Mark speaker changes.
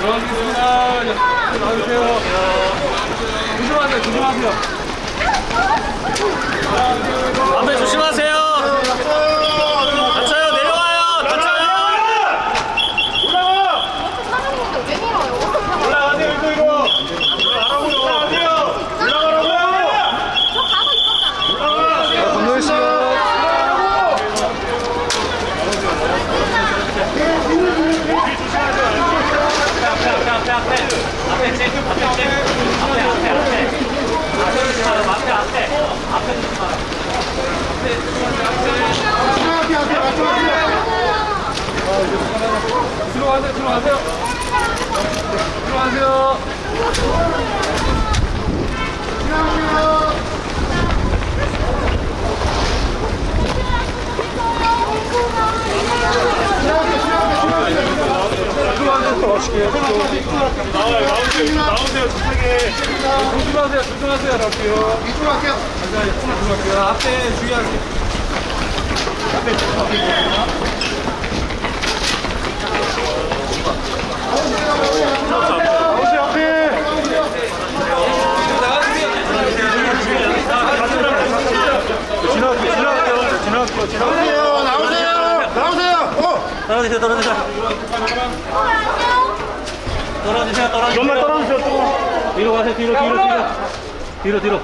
Speaker 1: 나오겠습니다. 나오세요. 조심하세요, 조심하세요.
Speaker 2: 앞에 조심하세요. 내려와요. 다쳐요.
Speaker 3: 사장님도 왜 밀어요?
Speaker 1: 올라가세요, 이거, 이거. 올라가세요. 올라가라고요.
Speaker 3: 저 가고 있었잖아요.
Speaker 1: 건너희 씨.
Speaker 2: 앞에 앞에 앞에 앞에 앞에 제 앞에 제 앞에 앞에 앞에 앞에 조심하라. 앞에 앞에 앞에 조심하라.
Speaker 1: 들어가세요, 들어가세요.
Speaker 4: 들어가세요. 나오세요, 나오세요, 저쪽에.
Speaker 1: 조심하세요, 조심하세요. 할게요. 이쪽으로 할게요. 자, 이쪽으로 할게요. 앞에 주의하세요.
Speaker 4: 나오세요, 앞에. 지나갈게요, 지나갈게요, 지나갈게요, 지나갈게요. 나오세요, 나오세요. 어,
Speaker 2: 떨어지세요. 떨어지세요. 떨어지세요. 떨어지세요.
Speaker 4: 좀만 떨어주세요, 조금.
Speaker 2: 뒤로 가세요. 뒤로 뒤로 뒤로. 뒤로 뒤로.